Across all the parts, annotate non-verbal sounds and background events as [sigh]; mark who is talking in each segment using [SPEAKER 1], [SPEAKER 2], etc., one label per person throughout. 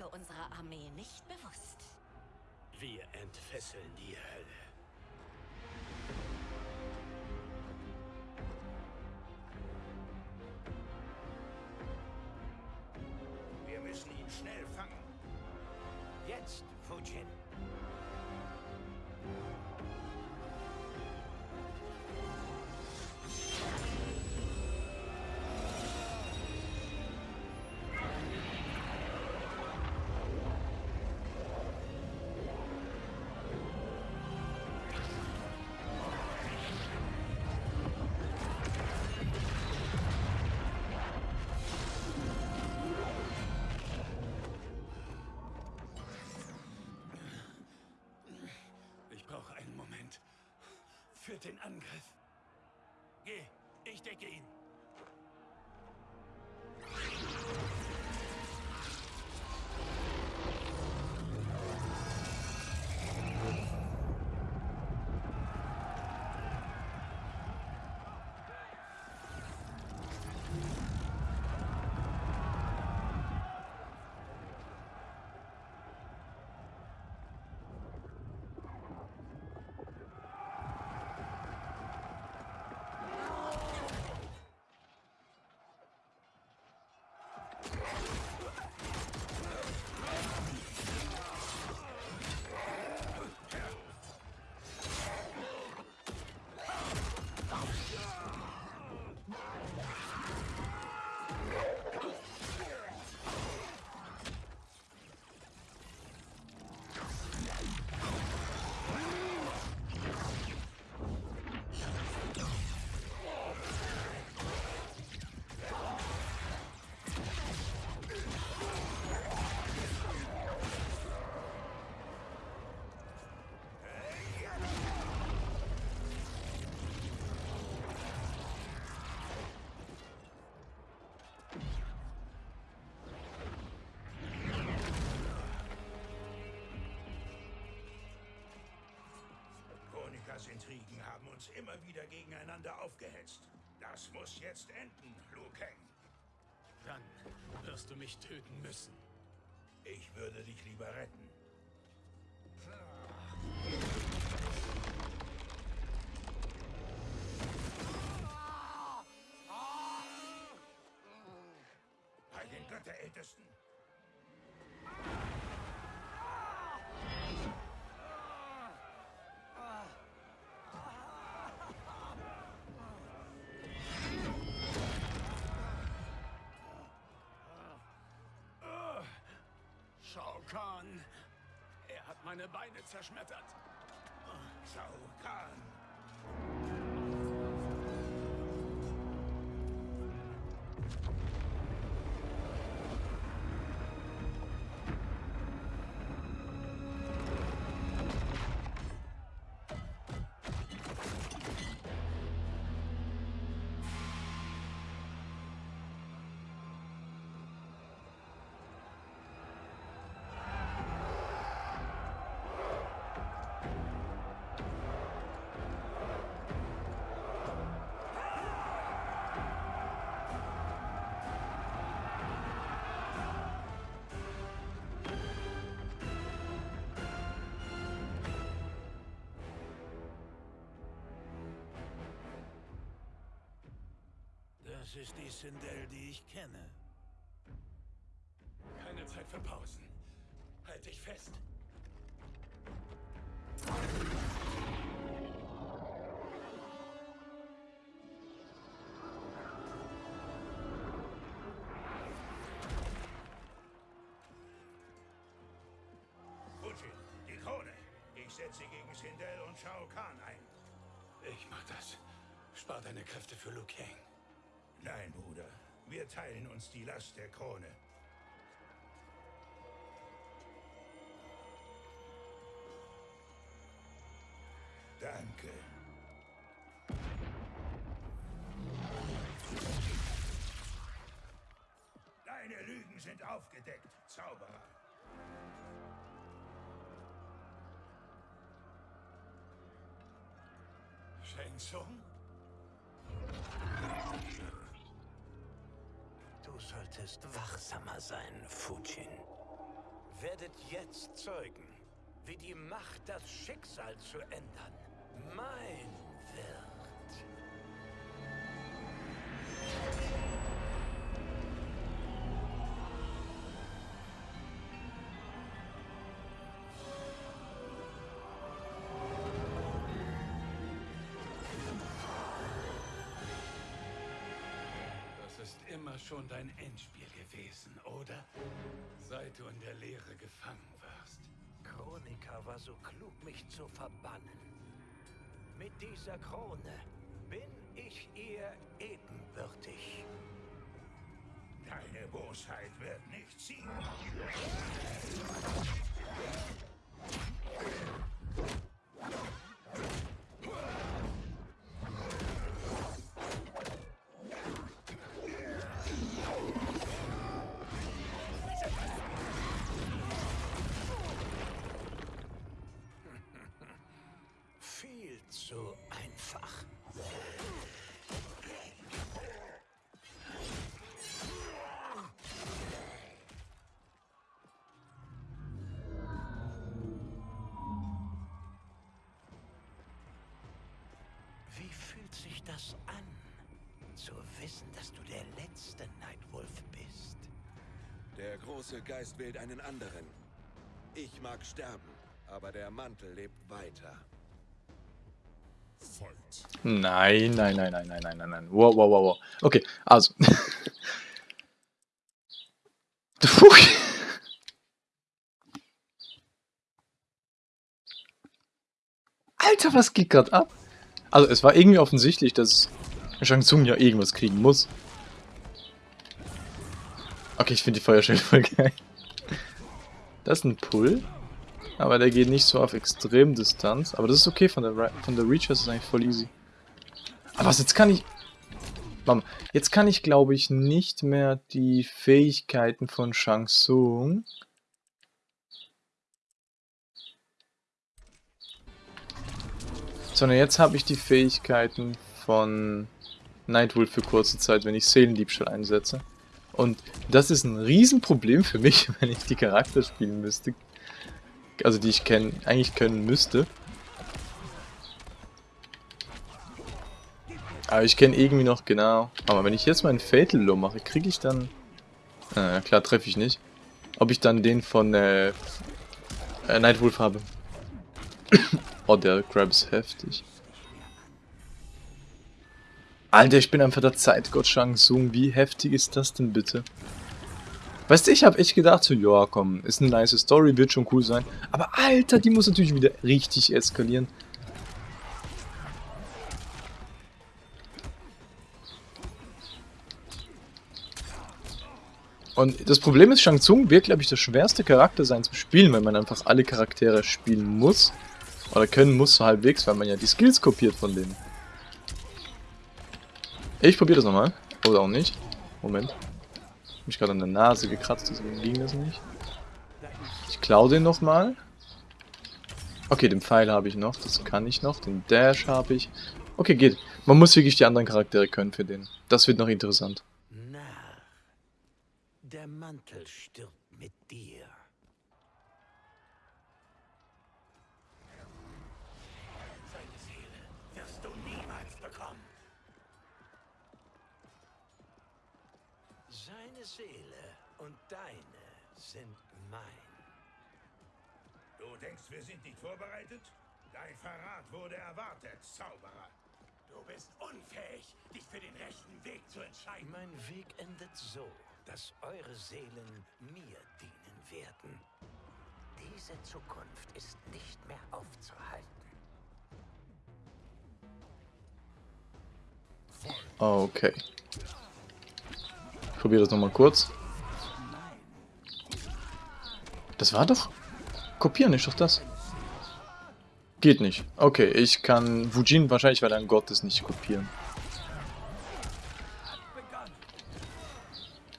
[SPEAKER 1] Stärke unserer Armee nicht bewusst.
[SPEAKER 2] Wir entfesseln die Hölle.
[SPEAKER 3] Wir müssen ihn schnell fangen.
[SPEAKER 4] Jetzt, Fujin.
[SPEAKER 2] Für den Angriff. Geh, ich decke ihn.
[SPEAKER 3] Uns immer wieder gegeneinander aufgehetzt. Das muss jetzt enden, Liu Kang.
[SPEAKER 2] Dann wirst du mich töten müssen.
[SPEAKER 3] Ich würde dich lieber retten. Bei den Götterältesten.
[SPEAKER 2] Kahn. Er hat meine Beine zerschmettert.
[SPEAKER 3] Shao Kahn.
[SPEAKER 4] Das ist die Sindel, die ich kenne.
[SPEAKER 2] Keine Zeit für Pausen. Halt dich fest.
[SPEAKER 3] Fujin, die Krone. Ich setze gegen Sindel und Shao Kahn ein.
[SPEAKER 2] Ich mach das. Spar deine Kräfte für Liu Kang.
[SPEAKER 3] Nein, Bruder. Wir teilen uns die Last der Krone. Danke. Deine Lügen sind aufgedeckt, Zauberer.
[SPEAKER 2] Shang Tsung?
[SPEAKER 4] Solltest wachsamer sein, Fujin. werdet jetzt zeugen, wie die Macht das Schicksal zu ändern mein
[SPEAKER 5] immer schon dein Endspiel gewesen, oder? Seit du in der Leere gefangen warst.
[SPEAKER 4] Chronika war so klug, mich zu verbannen. Mit dieser Krone bin ich ihr ebenbürtig.
[SPEAKER 3] Deine Bosheit wird nicht siegen.
[SPEAKER 4] Wissen, dass du der letzte Nightwolf bist?
[SPEAKER 6] Der große Geist wählt einen anderen. Ich mag sterben, aber der Mantel lebt weiter.
[SPEAKER 7] Nein, nein, nein, nein, nein, nein, nein, nein. Wow, wow, wow, wow. Okay, also. [laughs] Alter, was geht gerade ab? Also, es war irgendwie offensichtlich, dass Shang Tsung ja irgendwas kriegen muss. Okay, ich finde die Feuerstelle voll geil. Das ist ein Pull. Aber der geht nicht so auf Extremdistanz. Aber das ist okay, von der, Ri- von der Reach ist eigentlich voll easy. Aber was, jetzt kann ich... Mama, jetzt kann ich, glaube ich, nicht mehr die Fähigkeiten von Shang Tsung... Sondern jetzt habe ich die Fähigkeiten von Nightwolf für kurze Zeit, wenn ich Seelendiebstahl einsetze. Und das ist ein Riesenproblem für mich, [laughs] wenn ich die Charakter spielen müsste. Also die ich kenn, eigentlich können müsste. Aber ich kenne irgendwie noch genau. Aber wenn ich jetzt meinen Fatal Low mache, kriege ich dann... Äh, klar, treffe ich nicht. Ob ich dann den von äh, äh, Nightwolf habe. [coughs] oh, der Grab ist heftig. Alter, ich bin einfach der Zeitgott Shang Tsung. Wie heftig ist das denn bitte? Weißt du, ich habe echt gedacht, so, ja, komm, ist eine nice Story, wird schon cool sein. Aber Alter, die muss natürlich wieder richtig eskalieren. Und das Problem ist, Shang Tsung wird, glaube ich, der schwerste Charakter sein zum Spielen, weil man einfach alle Charaktere spielen muss. Oder können muss so halbwegs, weil man ja die Skills kopiert von denen. Ich probiere das nochmal. Oder auch nicht. Moment. Ich mich gerade an der Nase gekratzt, deswegen ging das nicht. Ich klaue den nochmal. Okay, den Pfeil habe ich noch, das kann ich noch. Den Dash habe ich. Okay, geht. Man muss wirklich die anderen Charaktere können für den. Das wird noch interessant.
[SPEAKER 4] Narr. Der Mantel stirbt mit dir.
[SPEAKER 5] Seine Seele wirst du niemals bekommen.
[SPEAKER 4] Seine Seele und deine sind mein.
[SPEAKER 3] Du denkst, wir sind nicht vorbereitet? Dein Verrat wurde erwartet, Zauberer.
[SPEAKER 5] Du bist unfähig, dich für den rechten Weg zu entscheiden.
[SPEAKER 4] Mein Weg endet so, dass eure Seelen mir dienen werden. Diese Zukunft ist nicht mehr aufzuhalten.
[SPEAKER 7] Okay. Probiere das nochmal kurz. Das war doch... Kopieren ist doch das. Geht nicht. Okay, ich kann Wujin wahrscheinlich, weil er ein Gott ist, nicht kopieren.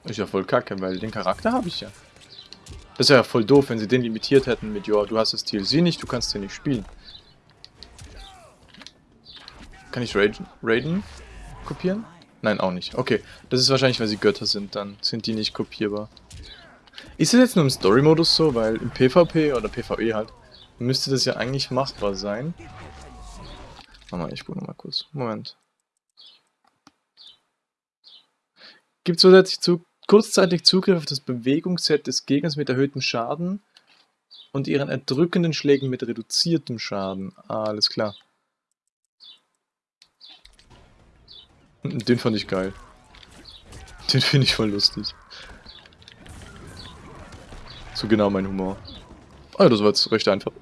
[SPEAKER 7] Ist ja voll kacke, weil den Charakter habe ich ja. Das wäre ja voll doof, wenn sie den limitiert hätten mit, ja, du hast das TLC nicht, du kannst den nicht spielen. Kann ich Raiden, Raiden kopieren? Nein, auch nicht. Okay, das ist wahrscheinlich, weil sie Götter sind, dann sind die nicht kopierbar. Ist es jetzt nur im Story-Modus so? Weil im PvP oder PvE halt müsste das ja eigentlich machbar sein. Warte mal, ich gucke nochmal kurz. Moment. Gibt zusätzlich zu, kurzzeitig Zugriff auf das Bewegungsset des Gegners mit erhöhtem Schaden und ihren erdrückenden Schlägen mit reduziertem Schaden. Ah, alles klar. Den fand ich geil. Den finde ich voll lustig. So genau mein Humor. Ah, das war jetzt recht einfach.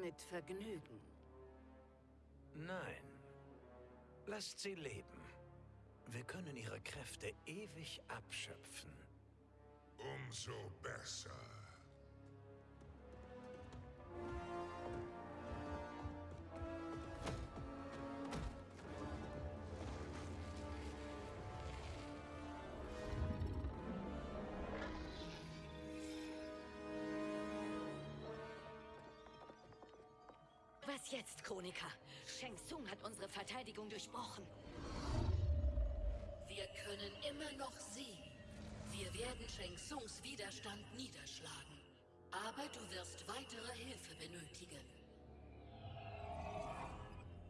[SPEAKER 8] Mit Vergnügen.
[SPEAKER 4] Nein. Lasst sie leben. Wir können ihre Kräfte ewig abschöpfen.
[SPEAKER 9] Umso besser.
[SPEAKER 8] Jetzt, Chroniker? Shang Tsung hat unsere Verteidigung durchbrochen.
[SPEAKER 10] Wir können immer noch siegen. Wir werden Shang Tsungs Widerstand niederschlagen. Aber du wirst weitere Hilfe benötigen.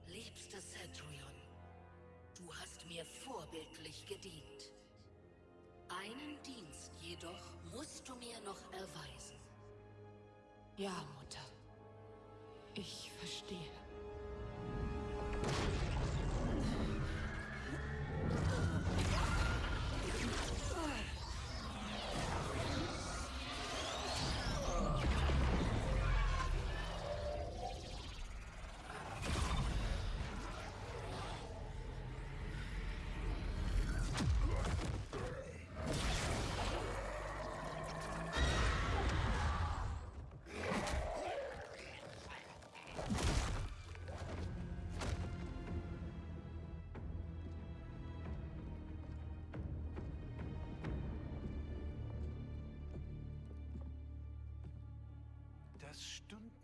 [SPEAKER 10] Liebster Centurion, du hast mir vorbildlich gedient. Einen Dienst jedoch musst du mir noch erweisen.
[SPEAKER 11] Ja, Mutter. Ich verstehe.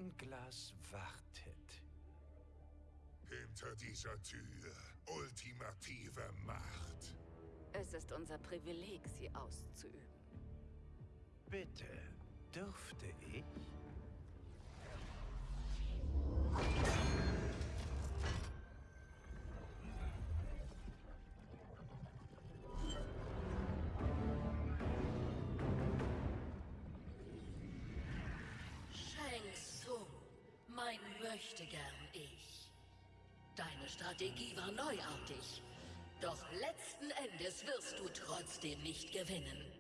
[SPEAKER 4] Stundenglas wartet.
[SPEAKER 9] Hinter dieser Tür ultimative Macht.
[SPEAKER 8] Es ist unser Privileg, sie auszuüben.
[SPEAKER 4] Bitte, dürfte ich?
[SPEAKER 10] Mein Möchtegern ich. Deine Strategie war neuartig. Doch letzten Endes wirst du trotzdem nicht gewinnen.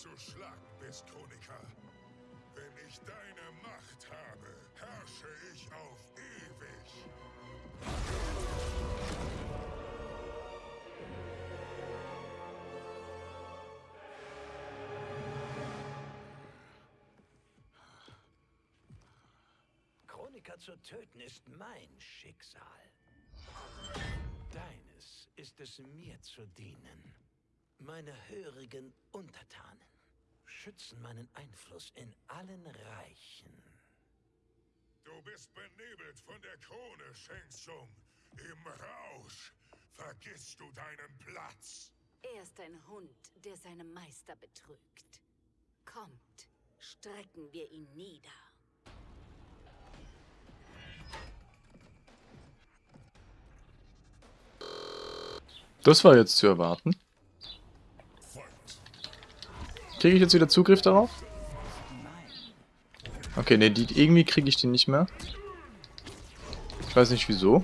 [SPEAKER 9] Zu schlagen bist, Chroniker. Wenn ich deine Macht habe, herrsche ich auf ewig.
[SPEAKER 4] Kronika zu töten, ist mein Schicksal. Deines ist es mir zu dienen. Meine hörigen Untertanen schützen meinen Einfluss in allen Reichen.
[SPEAKER 3] Du bist benebelt von der Krone, Shang Tsung. Im Rausch vergisst du deinen Platz.
[SPEAKER 8] Er ist ein Hund, der seinen Meister betrügt. Kommt, strecken wir ihn nieder.
[SPEAKER 7] Das war jetzt zu erwarten. Kriege ich jetzt wieder Zugriff darauf? Okay, ne, irgendwie kriege ich den nicht mehr. Ich weiß nicht wieso.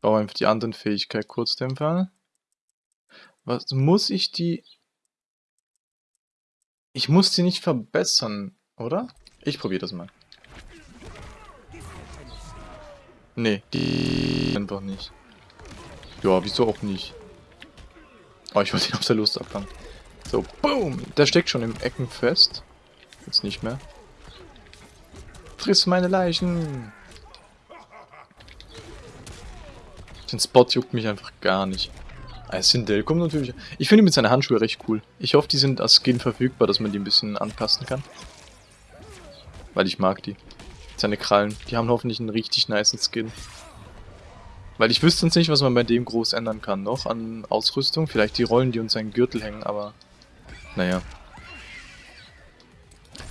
[SPEAKER 7] Brauche einfach die anderen Fähigkeit Kurzdämpfer. Was muss ich die... Ich muss die nicht verbessern, oder? Ich probiere das mal. Nee, die einfach nicht. Ja, wieso auch nicht? Oh, ich wollte ihn [laughs] auf der Lust abfangen. So, boom! Der steckt schon im Ecken fest. Jetzt nicht mehr. Friss meine Leichen! Den Spot juckt mich einfach gar nicht. Ah, Sindel kommt natürlich... Ich finde mit seinen Handschuhe recht cool. Ich hoffe, die sind als Skin verfügbar, dass man die ein bisschen anpassen kann. Weil ich mag die. Seine Krallen. Die haben hoffentlich einen richtig niceen Skin. Weil ich wüsste uns nicht, was man bei dem groß ändern kann noch an Ausrüstung. Vielleicht die Rollen, die uns seinen Gürtel hängen, aber... Naja.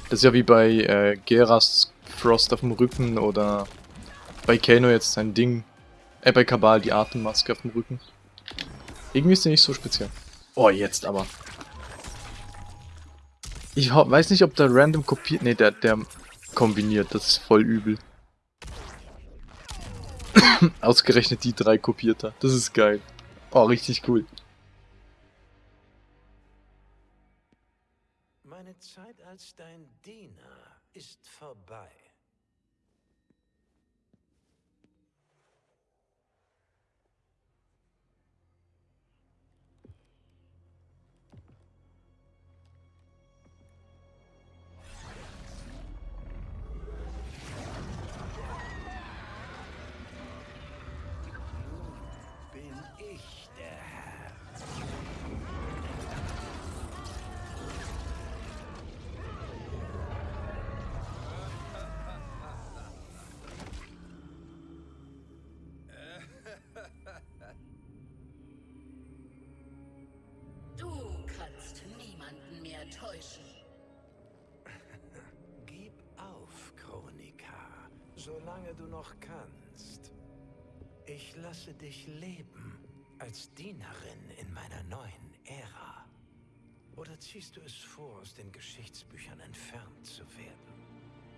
[SPEAKER 7] Das ist ja wie bei äh, Geras Frost auf dem Rücken oder bei Kano jetzt sein Ding. Äh, bei Kabal die Atemmaske auf dem Rücken. Irgendwie ist der nicht so speziell. Oh, jetzt aber. Ich weiß nicht, ob der random kopiert... Ne, der, der kombiniert. Das ist voll übel. [coughs] Ausgerechnet die drei kopiert hat. Das ist geil. Oh, richtig cool.
[SPEAKER 4] Meine Zeit als dein Diener ist vorbei. Lasse dich leben als Dienerin in meiner neuen Ära. Oder ziehst du es vor, aus den Geschichtsbüchern entfernt zu werden?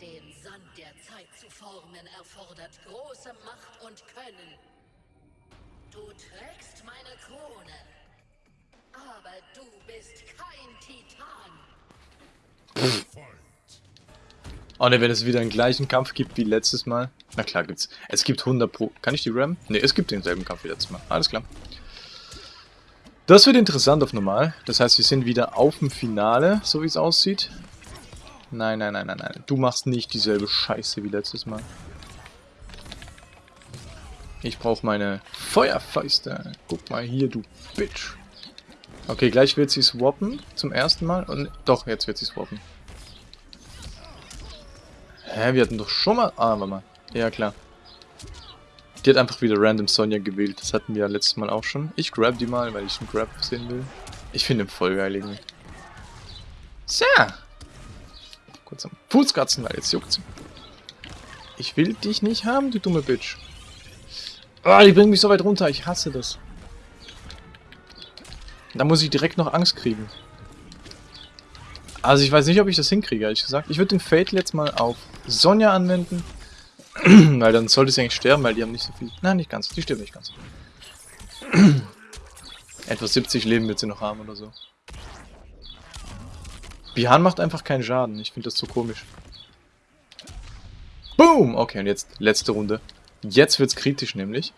[SPEAKER 10] Den Sand der Zeit zu formen erfordert große Macht und Können. Du trägst meine Krone. Aber du bist kein Titan.
[SPEAKER 7] Oh ne, wenn es wieder einen gleichen Kampf gibt wie letztes Mal. Na klar gibt's. Es gibt 100 pro... Kann ich die RAM? Ne, es gibt denselben Kampf wie letztes Mal. Alles klar. Das wird interessant auf normal. Das heißt, wir sind wieder auf dem Finale, so wie es aussieht. Nein, nein, nein, nein, nein. Du machst nicht dieselbe Scheiße wie letztes Mal. Ich brauche meine Feuerfäuste. Guck mal hier, du Bitch. Okay, gleich wird sie swappen. Zum ersten Mal. Und doch, jetzt wird sie swappen. Hä, wir hatten doch schon mal... Ah, warte mal. Ja, klar. Die hat einfach wieder random Sonja gewählt. Das hatten wir ja letztes Mal auch schon. Ich grab die mal, weil ich einen Grab sehen will. Ich finde ihn voll geil irgendwie. So. Kurz am Fußkratzen, weil jetzt juckt's. Ich will dich nicht haben, du dumme Bitch. Ah, die bringen mich so weit runter. Ich hasse das. Da muss ich direkt noch Angst kriegen. Also ich weiß nicht, ob ich das hinkriege, ehrlich gesagt. Ich würde den Fatal jetzt mal auf Sonja anwenden. [clears throat] weil dann sollte sie eigentlich sterben, weil die haben nicht so viel... Nein, nicht ganz. Die stirbt nicht ganz. [clears throat] Etwa 70 Leben wird sie noch haben oder so. Bihan macht einfach keinen Schaden. Ich finde das so komisch. Boom! Okay, und jetzt letzte Runde. Jetzt wird's kritisch nämlich.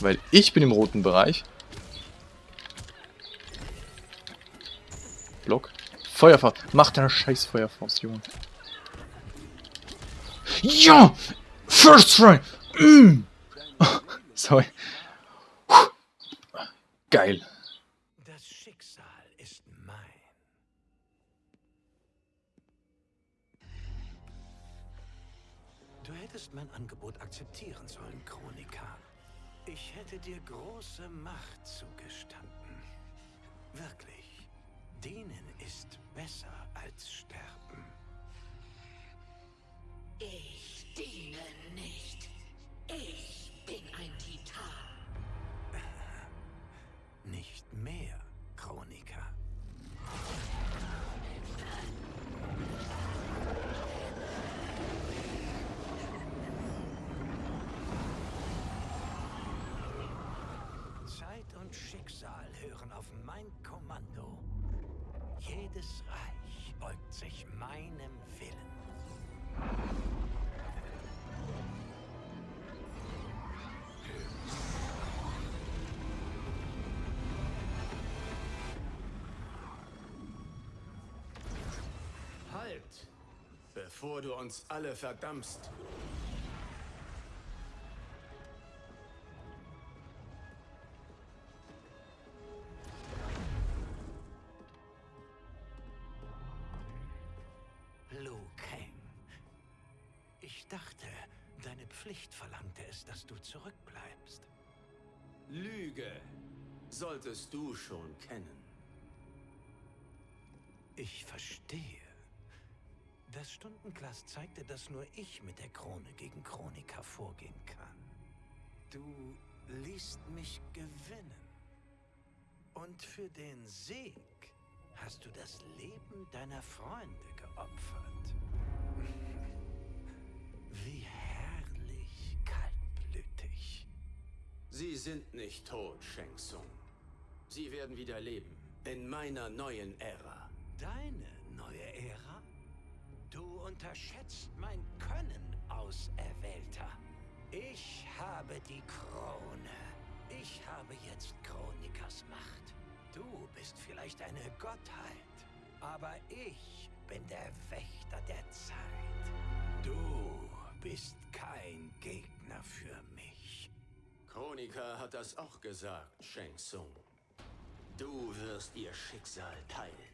[SPEAKER 7] Weil ich bin im roten Bereich. Block. Feuerfaust. Mach deine scheiß Feuerfaust, Junge. Ja! First try! Mm. Sorry. Puh. Geil.
[SPEAKER 4] Das Schicksal ist mein. Du hättest mein Angebot akzeptieren sollen, Chronika. Ich hätte dir große Macht zugestanden. Wirklich. Dienen ist besser als sterben. Schicksal hören auf mein Kommando. Jedes Reich beugt sich meinem Willen.
[SPEAKER 2] Halt! Bevor du uns alle verdammst.
[SPEAKER 4] Du
[SPEAKER 2] schon kennen.
[SPEAKER 4] Ich verstehe. Das Stundenglas zeigte, dass nur ich mit der Krone gegen Chronika vorgehen kann. Du ließt mich gewinnen. Und für den Sieg hast du das Leben deiner Freunde geopfert. Wie herrlich kaltblütig.
[SPEAKER 2] Sie sind nicht tot, Shang Tsung. Sie werden wieder leben. In meiner neuen Ära.
[SPEAKER 4] Deine neue Ära? Du unterschätzt mein Können, Auserwählter. Ich habe die Krone. Ich habe jetzt Chronikas Macht. Du bist vielleicht eine Gottheit, aber ich bin der Wächter der Zeit. Du bist kein Gegner für mich.
[SPEAKER 2] Chronika hat das auch gesagt, Shang Tsung. Du wirst ihr Schicksal teilen.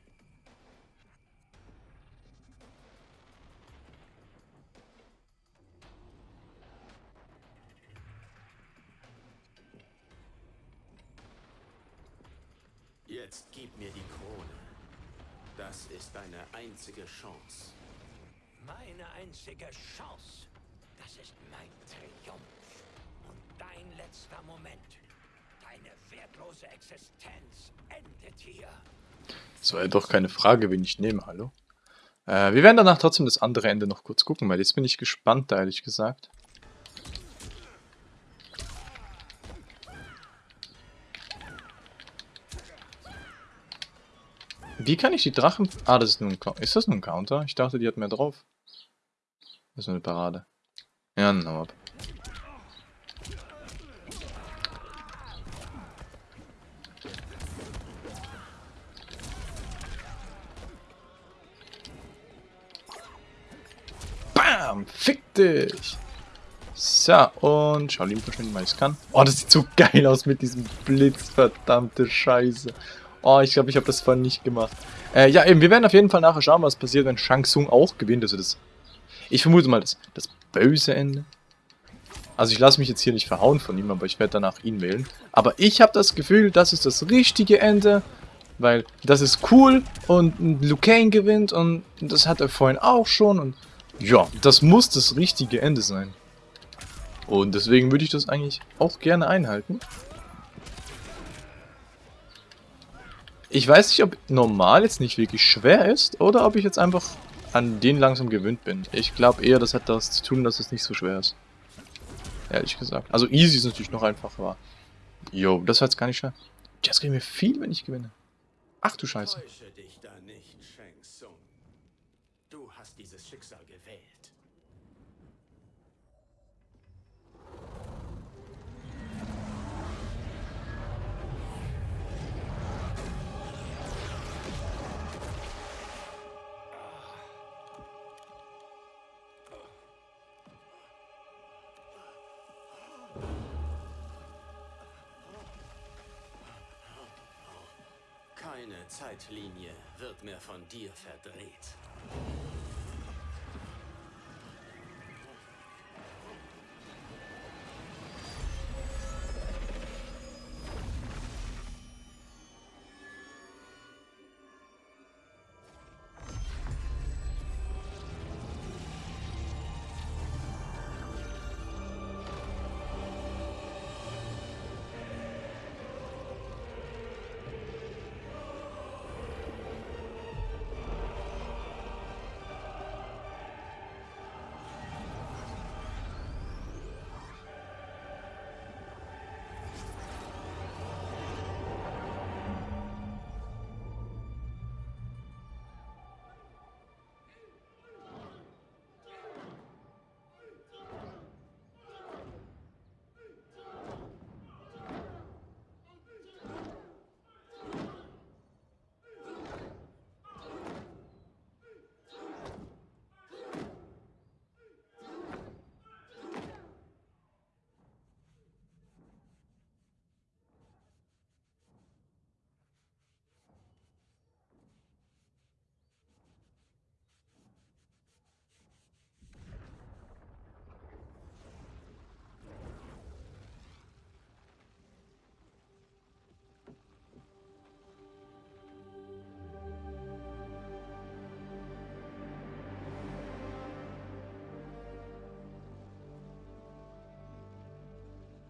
[SPEAKER 2] Jetzt gib mir die Krone. Das ist deine einzige Chance.
[SPEAKER 4] Meine einzige Chance. Das ist mein Triumph. Und dein letzter Moment. Deine wertlose Existenz endet hier.
[SPEAKER 7] Das war ja doch keine Frage, wen ich nehme, hallo? Äh, wir werden danach trotzdem das andere Ende noch kurz gucken, weil jetzt bin ich gespannt, ehrlich gesagt. Wie kann ich die Drachen... Ah, das ist. Cou- Ist das nur ein Counter? Ich dachte, die hat mehr drauf. Das ist nur eine Parade. Ja, hau ab. Dich! So, und Shaolin verschwinden, weil ich kann. Oh, das sieht so geil aus mit diesem Blitz, verdammte Scheiße. Oh, ich glaube, ich habe das vorhin nicht gemacht. Äh, ja, eben, wir werden auf jeden Fall nachher schauen, was passiert, wenn Shang Tsung auch gewinnt. Also das, ich vermute mal, das, das böse Ende. Also ich lasse mich jetzt hier nicht verhauen von ihm, aber ich werde danach ihn wählen. Aber ich habe das Gefühl, das ist das richtige Ende, weil das ist cool und Liu Kang gewinnt und das hat er vorhin auch schon und ja, das muss das richtige Ende sein. Und deswegen würde ich das eigentlich auch gerne einhalten. Ich weiß nicht, ob normal jetzt nicht wirklich schwer ist oder ob ich jetzt einfach an den langsam gewöhnt bin. Ich glaube eher, das hat das zu tun, dass es nicht so schwer ist. Ehrlich gesagt. Also easy ist natürlich noch einfacher, aber... Jo, das war jetzt gar nicht schwer. Jetzt kriegen wir viel, wenn ich gewinne. Ach du Scheiße.
[SPEAKER 2] Täusche dich da nicht, Shang Tsung. Du hast dieses Schicksal gewählt. Keine Zeitlinie wird mehr von dir verdreht.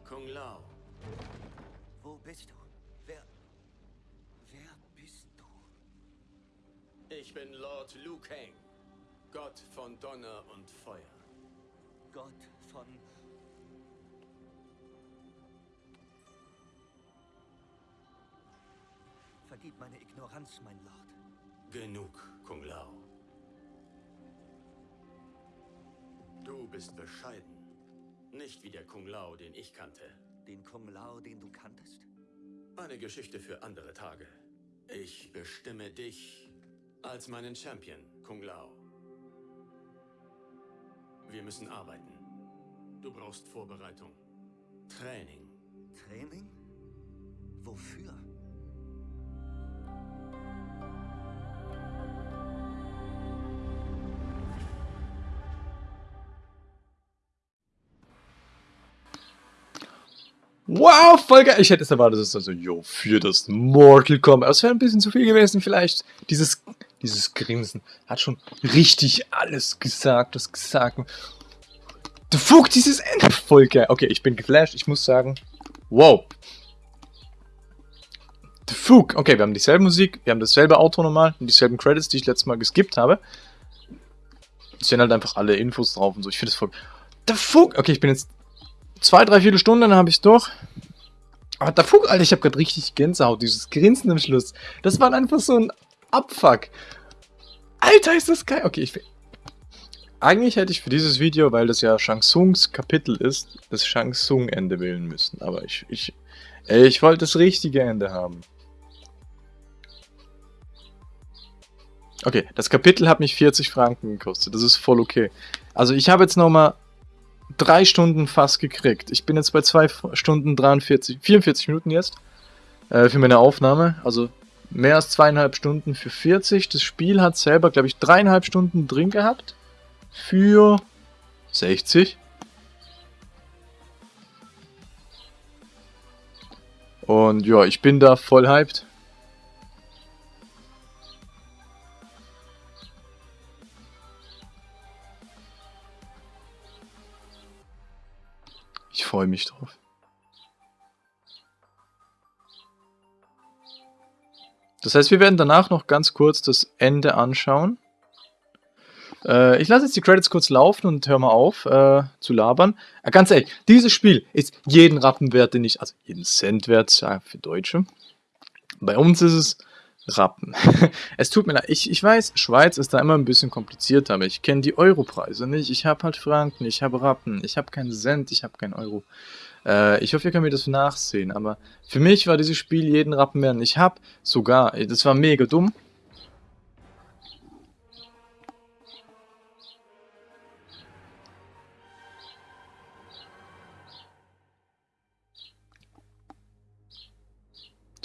[SPEAKER 2] Kung Lao,
[SPEAKER 12] Wo bist du? Wer. Wer bist du?
[SPEAKER 2] ich bin Lord Liu Kang, Gott von Donner und Feuer.
[SPEAKER 12] Gott von. Vergib meine Ignoranz, mein Lord.
[SPEAKER 2] Genug, Kung Lao. Du bist bescheiden. Nicht wie der Kung Lao, den ich kannte.
[SPEAKER 12] Den Kung Lao, den du kanntest?
[SPEAKER 2] Eine Geschichte für andere Tage. Ich bestimme dich als meinen Champion, Kung Lao. Wir müssen arbeiten. Du brauchst Vorbereitung. Training.
[SPEAKER 12] Training? Wofür?
[SPEAKER 7] Wow, voll geil. Ich hätte es erwartet, dass es also, yo, für das Mortal Kombat. Das wäre ein bisschen zu viel gewesen, vielleicht. Dieses, dieses Grinsen hat schon richtig alles gesagt, das gesagt. Der Fug, dieses Ende. Voll geil. Okay, ich bin geflasht. Ich muss sagen, wow. The Fug. Okay, wir haben dieselbe Musik, wir haben dasselbe Auto nochmal und dieselben Credits, die ich letztes Mal geskippt habe. Es sind halt einfach alle Infos drauf und so. Ich finde das voll... The Fug. Okay, ich bin jetzt zwei, drei, vier Stunden, dann habe ich es durch. Aber der Fug, Alter, ich habe gerade richtig Gänsehaut, dieses Grinsen am Schluss. Das war einfach so ein Abfuck. Alter, ist das geil. Okay, ich. Eigentlich hätte ich für dieses Video, weil das ja Shang Tsungs Kapitel ist, das Shang Tsung Ende wählen müssen. Aber ich, ich, ich wollte das richtige Ende haben. Okay, das Kapitel hat mich 40 Franken gekostet. Das ist voll okay. Also ich habe jetzt nochmal drei Stunden fast gekriegt. Ich bin jetzt bei zwei Stunden 43, 44 Minuten jetzt äh, für meine Aufnahme. Also mehr als zweieinhalb Stunden für 40. Das Spiel hat selber, glaube ich, dreieinhalb Stunden drin gehabt. Für 60. Und ja, ich bin da voll hyped. Ich freue mich drauf. Das heißt, wir werden danach noch ganz kurz das Ende anschauen. Äh, ich lasse jetzt die Credits kurz laufen und höre mal auf äh, zu labern. Äh, ganz ehrlich, dieses Spiel ist jeden Rappenwert, den ich, also jeden Cent wert ja, für Deutsche. Bei uns ist es Rappen. [laughs] es tut mir leid, ich, ich weiß, Schweiz ist da immer ein bisschen komplizierter, aber ich kenne die Europreise nicht. Ich habe halt Franken, ich habe Rappen, ich habe keinen Cent, ich habe keinen Euro. Äh, ich hoffe, ihr könnt mir das nachsehen, aber für mich war dieses Spiel jeden Rappen wert. Ich habe sogar, das war mega dumm,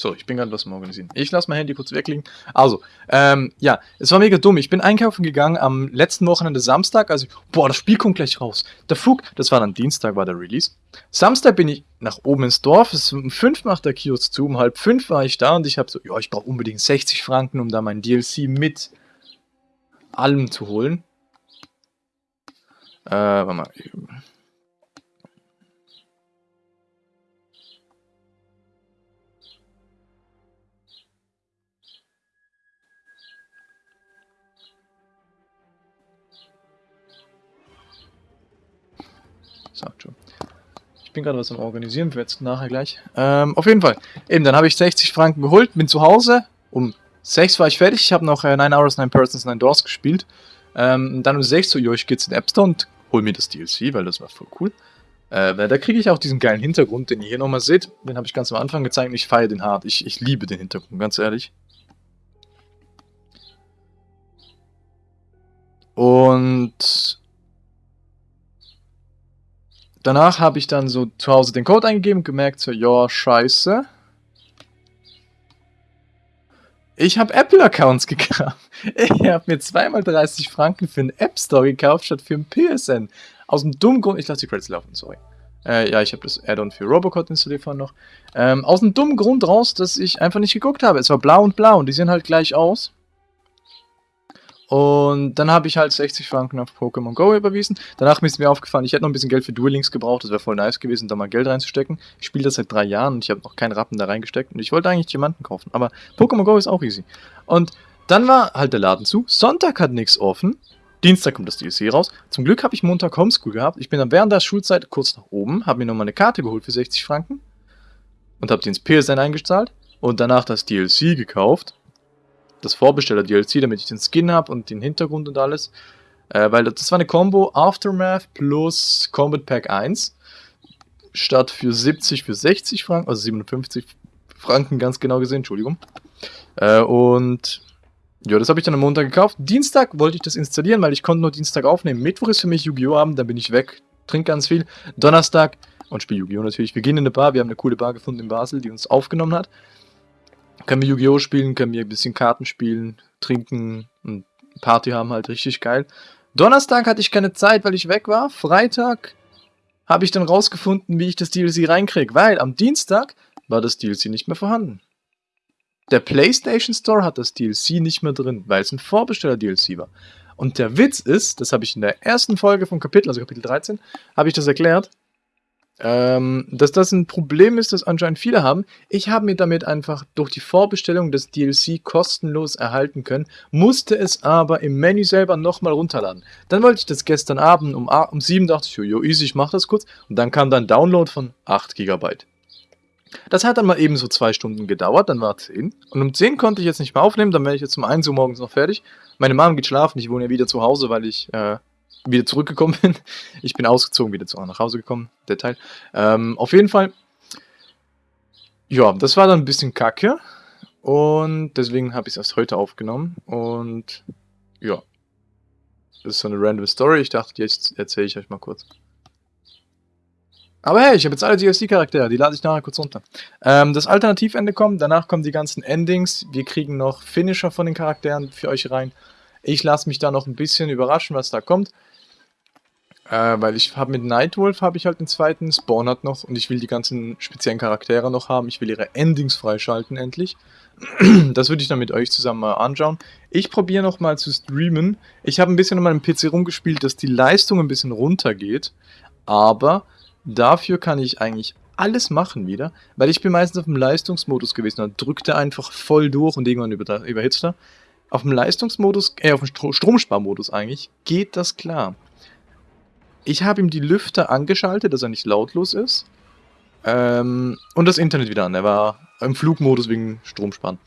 [SPEAKER 7] So, ich bin gerade was am Organisieren. Ich lasse mein Handy kurz weglegen. Also, ähm, ja, es war mega dumm. Ich bin einkaufen gegangen am letzten Wochenende Samstag. Also, boah, das Spiel kommt gleich raus. Der Flug, das war dann Dienstag, war der Release. Samstag bin ich nach oben ins Dorf. Es ist um fünf macht der Kiosk zu. Um halb fünf war ich da und ich habe so, ja, ich brauche unbedingt 60 Franken, um da mein DLC mit allem zu holen. Äh, warte mal. Ich bin gerade was am Organisieren, für jetzt nachher gleich. Ähm, auf jeden Fall. Eben, dann habe ich 60 Franken geholt, bin zu Hause. Um 6 war ich fertig. Ich habe noch äh, 9 Hours, 9 Persons, 9 Doors gespielt. Ähm, dann um 6 so, jo, ich gehe jetzt in App Store und hol mir das DLC, weil das war voll cool. Äh, da kriege ich auch diesen geilen Hintergrund, den ihr hier nochmal seht. Den habe ich ganz am Anfang gezeigt und ich feiere den hart. Ich, ich liebe den Hintergrund, ganz ehrlich. Und danach habe ich dann so zu Hause den Code eingegeben gemerkt, so, ja, scheiße. Ich habe Apple-Accounts [laughs] gekauft. Ich habe mir zweimal 30 Franken für einen App Store gekauft, statt für einen PSN. Aus dem dummen Grund, ich lasse die Credits laufen, sorry. Äh, ja, ich habe das Add-on für Robocop installiert vorhin noch. Ähm, aus dem dummen Grund raus, dass ich einfach nicht geguckt habe. Es war blau und blau und die sehen halt gleich aus. Und dann habe ich halt 60 Franken auf Pokémon Go überwiesen. Danach ist mir aufgefallen, ich hätte noch ein bisschen Geld für Duel Links gebraucht. Das wäre voll nice gewesen, da mal Geld reinzustecken. Ich spiele das seit drei Jahren und ich habe noch keinen Rappen da reingesteckt. Und ich wollte eigentlich Diamanten kaufen. Aber Pokémon Go ist auch easy. Und dann war halt der Laden zu. Sonntag hat nichts offen. Dienstag kommt das DLC raus. Zum Glück habe ich Montag Homeschool gehabt. Ich bin dann während der Schulzeit kurz nach oben, habe mir nochmal eine Karte geholt für 60 Franken und habe die ins PSN eingezahlt und danach das DLC gekauft das Vorbesteller-DLC, damit ich den Skin habe und den Hintergrund und alles. Äh, weil das war eine Combo Aftermath plus Combat Pack 1. Statt für 70 für 60 Franken, also 57 Franken ganz genau gesehen, Entschuldigung. Äh, und ja, das habe ich dann am Montag gekauft. Dienstag wollte ich das installieren, weil ich konnte nur Dienstag aufnehmen. Mittwoch ist für mich Yu-Gi-Oh! Abend, dann bin ich weg, trinke ganz viel. Donnerstag und spiele Yu-Gi-Oh! natürlich. Wir gehen in eine Bar, wir haben eine coole Bar gefunden in Basel, die uns aufgenommen hat. Können wir Yu-Gi-Oh! spielen, können wir ein bisschen Karten spielen, trinken und Party haben halt richtig geil. Donnerstag hatte ich keine Zeit, weil ich weg war. Freitag habe ich dann rausgefunden, wie ich das DLC reinkriege, weil am Dienstag war das DLC nicht mehr vorhanden. Der PlayStation Store hat das DLC nicht mehr drin, weil es ein Vorbesteller-DLC war. Und der Witz ist, das habe ich in der ersten Folge vom Kapitel, also Kapitel 13, habe ich das erklärt, ähm, dass das ein Problem ist, das anscheinend viele haben. Ich habe mir damit einfach durch die Vorbestellung des DLC kostenlos erhalten können, musste es aber im Menü selber nochmal runterladen. Dann wollte ich das gestern Abend um, um 7 dachte ich, jo, easy, ich mach das kurz. Und dann kam dann Download von 8 GB. Das hat dann mal eben so zwei Stunden gedauert, dann war 10. Und um 10 konnte ich jetzt nicht mehr aufnehmen, dann wäre ich jetzt um 1 Uhr morgens noch fertig. Meine Mom geht schlafen, ich wohne ja wieder zu Hause, weil ich äh, wieder zurückgekommen bin. [laughs] Ich bin ausgezogen, wieder zu, nach Hause gekommen, der Teil. Ähm, auf jeden Fall, ja, das war dann ein bisschen kacke. Und deswegen habe ich es erst heute aufgenommen. Und ja, das ist so eine random Story. Ich dachte, jetzt erzähle ich euch mal kurz. Aber hey, ich habe jetzt alle DLC-Charaktere, die lade ich nachher kurz runter. Ähm, das Alternativende kommt, danach kommen die ganzen Endings. Wir kriegen noch Finisher von den Charakteren für euch rein. Ich lasse mich da noch ein bisschen überraschen, was da kommt. Äh, weil ich habe mit Nightwolf habe ich halt den zweiten, Spawn hat noch und ich will die ganzen speziellen Charaktere noch haben. Ich will ihre Endings freischalten endlich. [clears throat] das würde ich dann mit euch zusammen mal anschauen. Ich probiere nochmal zu streamen. Ich habe ein bisschen an meinem PC rumgespielt, dass die Leistung ein bisschen runtergeht. Aber dafür kann ich eigentlich alles machen wieder, weil ich bin meistens auf dem Leistungsmodus gewesen. Dann drückt er einfach voll durch und irgendwann über, überhitzt er. Auf dem Leistungsmodus, äh, auf dem Stromsparmodus eigentlich, geht das klar. Ich habe ihm die Lüfter angeschaltet, dass er nicht lautlos ist. Ähm, und das Internet wieder an. Er war im Flugmodus wegen Stromsparen.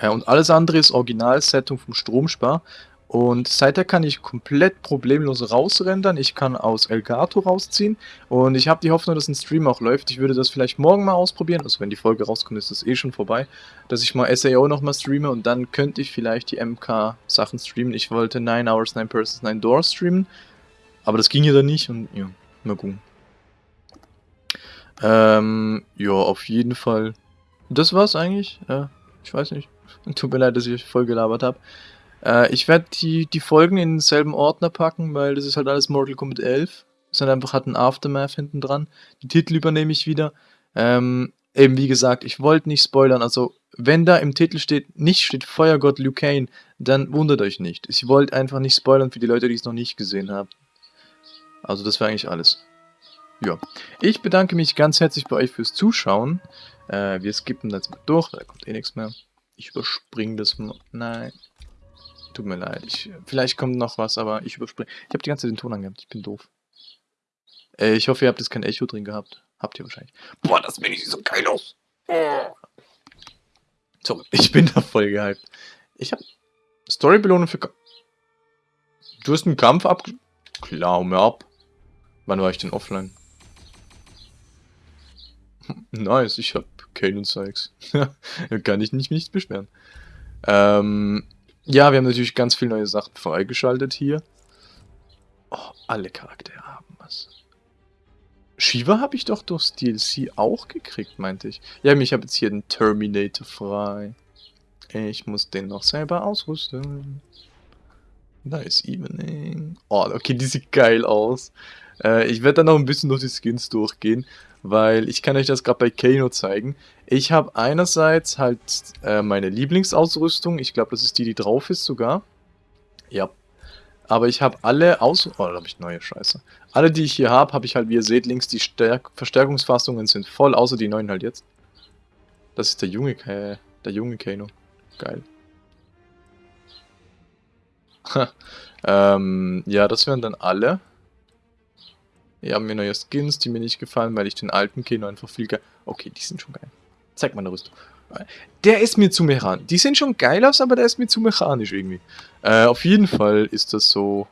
[SPEAKER 7] Ja, und alles andere ist Originalsetting vom Stromspar. Und seither kann ich komplett problemlos rausrendern. Ich kann aus Elgato rausziehen. Und ich habe die Hoffnung, dass ein Stream auch läuft. Ich würde das vielleicht morgen mal ausprobieren. Also wenn die Folge rauskommt, ist das eh schon vorbei. Dass ich mal SAO nochmal streame und dann könnte ich vielleicht die MK-Sachen streamen. Ich wollte 9 Hours, 9 Persons, 9 Doors streamen. Aber das ging ja dann nicht und ja, mal gucken. Ähm, ja, auf jeden Fall das war's eigentlich. Ja, ich weiß nicht. [laughs] Tut mir leid, dass ich euch voll gelabert habe. Äh, ich werde die, die Folgen in denselben Ordner packen, weil das ist halt alles Mortal Kombat 11. Es hat einfach hat ein Aftermath hinten dran. Die Titel übernehme ich wieder. Ähm, eben wie gesagt, ich wollte nicht spoilern. Also, wenn da im Titel steht, nicht steht Feuergott Liu Kane, dann wundert euch nicht. Ich wollte einfach nicht spoilern für die Leute, die es noch nicht gesehen haben. Also, das war eigentlich alles. Ja, ich bedanke mich ganz herzlich bei euch fürs Zuschauen. Äh, wir skippen jetzt mal durch, da kommt eh nichts mehr. Ich überspringe das mal. Nein. Tut mir leid. Ich, vielleicht kommt noch was, aber ich überspringe. Ich habe die ganze Zeit den Ton angehabt. Ich bin doof. Äh, ich hoffe, ihr habt jetzt kein Echo drin gehabt. Habt ihr wahrscheinlich. Boah, das bin ich so geil aus. So, ich bin da voll gehypt. Ich habe Storybelohnung für... Ka du hast einen Kampf ab... Klar, mir ab. Wann war ich denn offline? [laughs] nice, ich hab Kane und Sykes. [laughs] kann ich nicht, nicht beschweren. Ähm, ja, wir haben natürlich ganz viele neue Sachen freigeschaltet hier. Oh, alle Charaktere haben was. Shiva habe ich doch durchs DLC auch gekriegt, meinte ich. Ja, ich habe jetzt hier den Terminator frei. Ich muss den noch selber ausrüsten. Nice Evening. Oh, okay, die sieht geil aus. Äh, ich werde dann noch ein bisschen durch die Skins durchgehen weil ich kann euch das gerade bei Kano zeigen. Ich habe einerseits halt äh, meine Lieblingsausrüstung, ich glaube, das ist die, die drauf ist sogar. Ja. Aber ich habe alle aus... Oh, da habe ich neue Scheiße. Alle, die ich hier habe, habe ich halt, wie ihr seht, links die Stärk Verstärkungsfassungen sind voll, außer die neuen halt jetzt. Das ist der junge, äh, der junge Kano. Geil. ähm, ja, das wären dann alle. Wir haben mir neue Skins, die mir nicht gefallen, weil ich den alten Keno einfach viel geil... Okay, die sind schon geil. Zeig mal eine Rüstung. Der ist mir zu mechanisch. Die sehen schon geil aus, aber der ist mir zu mechanisch irgendwie. Äh, auf jeden Fall ist das so...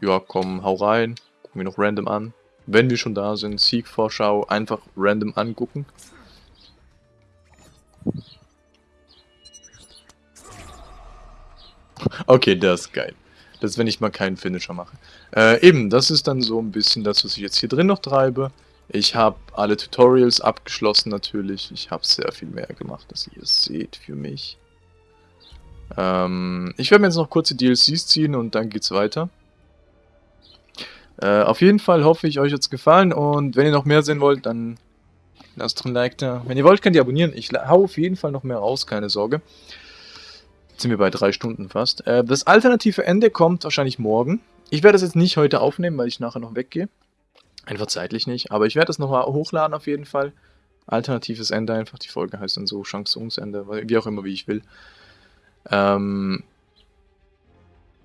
[SPEAKER 7] Ja, komm, hau rein. Gucken wir noch random an. Wenn wir schon da sind, Siegvorschau, einfach random angucken. Okay, das ist geil. Das ist, wenn ich mal keinen Finisher mache. Äh, eben, das ist dann so ein bisschen das, was ich jetzt hier drin noch treibe. Ich habe alle Tutorials abgeschlossen natürlich. Ich habe sehr viel mehr gemacht, als ihr seht für mich. Ähm, ich werde mir jetzt noch kurze DLCs ziehen und dann geht's weiter. Äh, auf jeden Fall hoffe ich, euch hat es gefallen und wenn ihr noch mehr sehen wollt, dann lasst ein Like da. Wenn ihr wollt, könnt ihr abonnieren. Ich hau auf jeden Fall noch mehr raus, keine Sorge. Sind wir bei drei Stunden fast. Äh, das alternative Ende kommt wahrscheinlich morgen. Ich werde das jetzt nicht heute aufnehmen, weil ich nachher noch weggehe. Einfach zeitlich nicht. Aber ich werde das nochmal hochladen auf jeden Fall. Alternatives Ende einfach. Die Folge heißt dann so Shang Tsungs Ende. Wie auch immer, wie ich will. Ähm...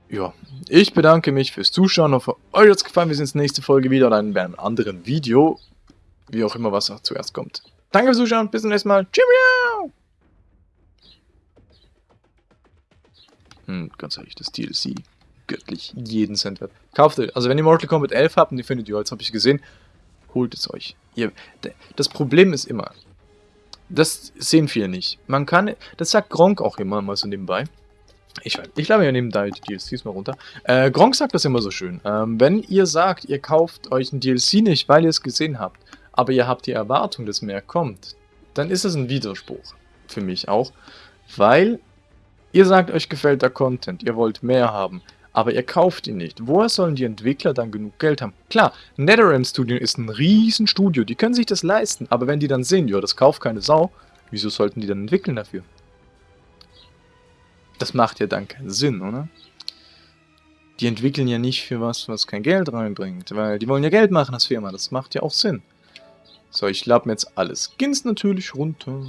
[SPEAKER 7] Ja, ich bedanke mich fürs Zuschauen. Hoffe, euch hat es gefallen. Wir sehen uns nächste Folge wieder oder in einem anderen Video. Wie auch immer, was zuerst kommt. Danke fürs Zuschauen. Bis zum nächsten Mal. Cheerio! Hm, ganz ehrlich, das DLC. Göttlich. Jeden Cent wert. Kauft euch. Also wenn ihr Mortal Kombat 11 habt und die findet ihr, jetzt habe ich gesehen, holt es euch. Ihr, das Problem ist immer, das sehen viele nicht. Man kann, das sagt Gronk auch immer mal so nebenbei. Ich, ich lade mir nebenbei die DLCs mal runter. Äh, Gronk sagt das immer so schön. Ähm, wenn ihr sagt, ihr kauft euch ein DLC nicht, weil ihr es gesehen habt, aber ihr habt die Erwartung, dass mehr kommt, dann ist das ein Widerspruch. Für mich auch. Weil Ihr sagt, euch gefällt der Content, ihr wollt mehr haben, aber ihr kauft ihn nicht. Woher sollen die Entwickler dann genug Geld haben? Klar, NetherRealm Studio ist ein riesen Studio, die können sich das leisten, aber wenn die dann sehen, ja, das kauft keine Sau, wieso sollten die dann entwickeln dafür? Das macht ja dann keinen Sinn, oder? Die entwickeln ja nicht für was, was kein Geld reinbringt, weil die wollen ja Geld machen als Firma, das macht ja auch Sinn. So, ich lade mir jetzt alle Skins natürlich runter.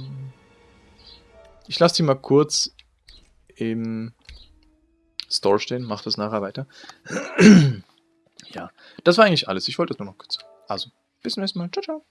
[SPEAKER 7] Ich lasse die mal kurz im Store stehen. Macht das nachher weiter. [clears throat] ja, das war eigentlich alles. Ich wollte das nur noch kurz. Also, bis zum nächsten Mal. Ciao, ciao.